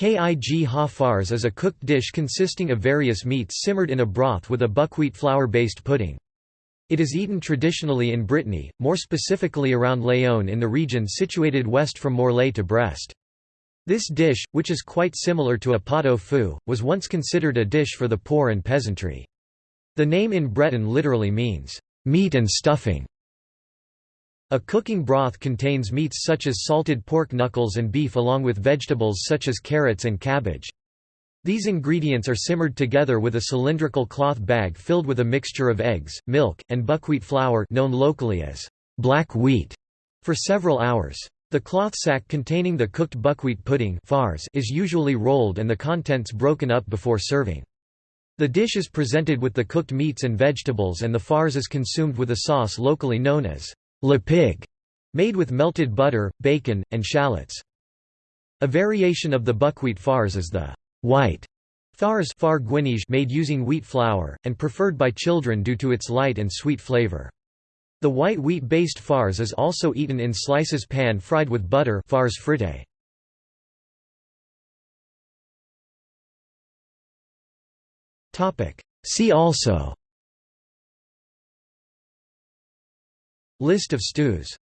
Kig ha farz is a cooked dish consisting of various meats simmered in a broth with a buckwheat flour-based pudding. It is eaten traditionally in Brittany, more specifically around Léon in the region situated west from Morlaix to Brest. This dish, which is quite similar to a pot au feu, was once considered a dish for the poor and peasantry. The name in Breton literally means, "...meat and stuffing". A cooking broth contains meats such as salted pork knuckles and beef along with vegetables such as carrots and cabbage. These ingredients are simmered together with a cylindrical cloth bag filled with a mixture of eggs, milk, and buckwheat flour known locally as black wheat for several hours. The cloth sack containing the cooked buckwheat pudding is usually rolled and the contents broken up before serving. The dish is presented with the cooked meats and vegetables and the farce is consumed with a sauce locally known as lipig, made with melted butter, bacon, and shallots. A variation of the buckwheat farce is the white farce far made using wheat flour, and preferred by children due to its light and sweet flavor. The white wheat-based farce is also eaten in slices pan-fried with butter farce frite. See also List of stews